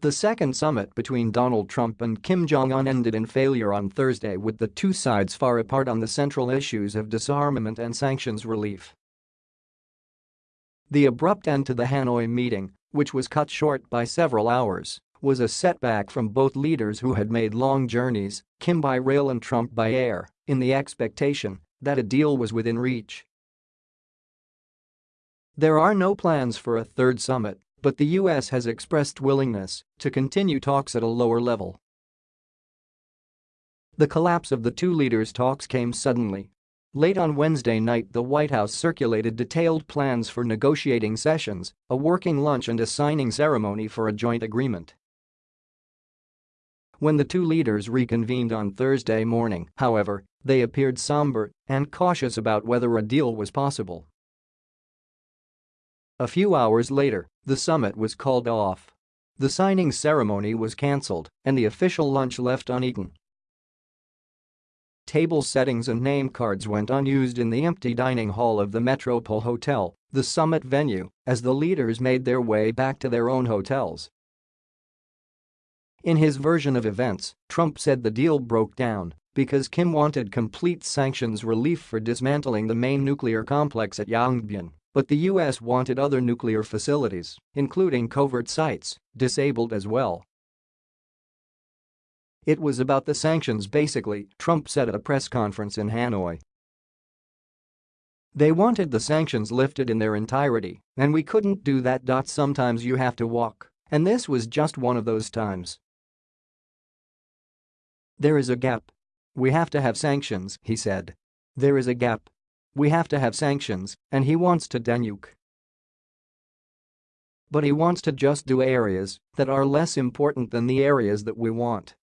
The second summit between Donald Trump and Kim Jong-un ended in failure on Thursday with the two sides far apart on the central issues of disarmament and sanctions relief. The abrupt end to the Hanoi meeting, which was cut short by several hours, was a setback from both leaders who had made long journeys, Kim by rail and Trump by air, in the expectation that a deal was within reach. There are no plans for a third summit, but the U.S. has expressed willingness to continue talks at a lower level. The collapse of the two leaders' talks came suddenly. Late on Wednesday night the White House circulated detailed plans for negotiating sessions, a working lunch and a signing ceremony for a joint agreement. When the two leaders reconvened on Thursday morning, however, they appeared somber and cautious about whether a deal was possible. A few hours later, the summit was called off. The signing ceremony was cancelled and the official lunch left uneaten. Table settings and name cards went unused in the empty dining hall of the Metropole Hotel, the summit venue, as the leaders made their way back to their own hotels. In his version of events, Trump said the deal broke down because Kim wanted complete sanctions relief for dismantling the main nuclear complex at Yongbyon. But the US wanted other nuclear facilities, including covert sites, disabled as well. It was about the sanctions basically, Trump said at a press conference in Hanoi. They wanted the sanctions lifted in their entirety, and we couldn't do that. Sometimes you have to walk, and this was just one of those times. There is a gap. We have to have sanctions, he said. There is a gap. We have to have sanctions, and he wants to denuke. But he wants to just do areas that are less important than the areas that we want.